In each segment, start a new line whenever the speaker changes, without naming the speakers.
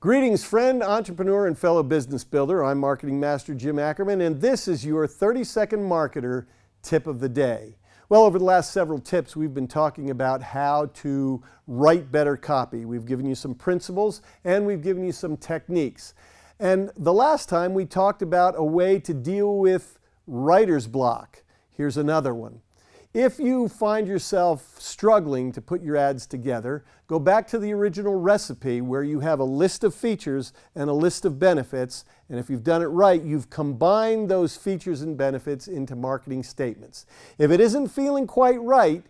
Greetings, friend, entrepreneur, and fellow business builder. I'm Marketing Master Jim Ackerman, and this is your 30 Second Marketer tip of the day. Well, over the last several tips, we've been talking about how to write better copy. We've given you some principles and we've given you some techniques. And the last time we talked about a way to deal with writer's block. Here's another one. If you find yourself struggling to put your ads together, go back to the original recipe where you have a list of features and a list of benefits, and if you've done it right, you've combined those features and benefits into marketing statements. If it isn't feeling quite right,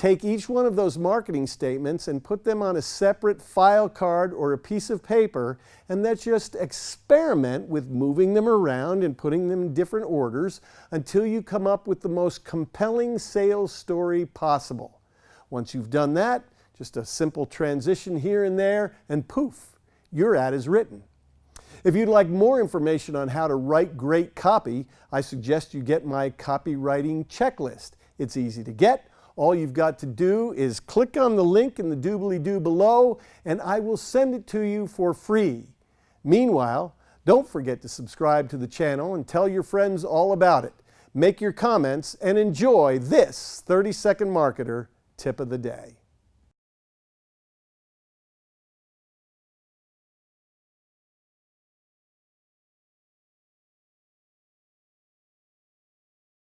Take each one of those marketing statements and put them on a separate file card or a piece of paper and then just experiment with moving them around and putting them in different orders until you come up with the most compelling sales story possible. Once you've done that, just a simple transition here and there and poof, your ad is written. If you'd like more information on how to write great copy, I suggest you get my copywriting checklist. It's easy to get all you've got to do is click on the link in the doobly-doo below and I will send it to you for free. Meanwhile, don't forget to subscribe to the channel and tell your friends all about it. Make your comments and enjoy this 30 Second Marketer tip of the day.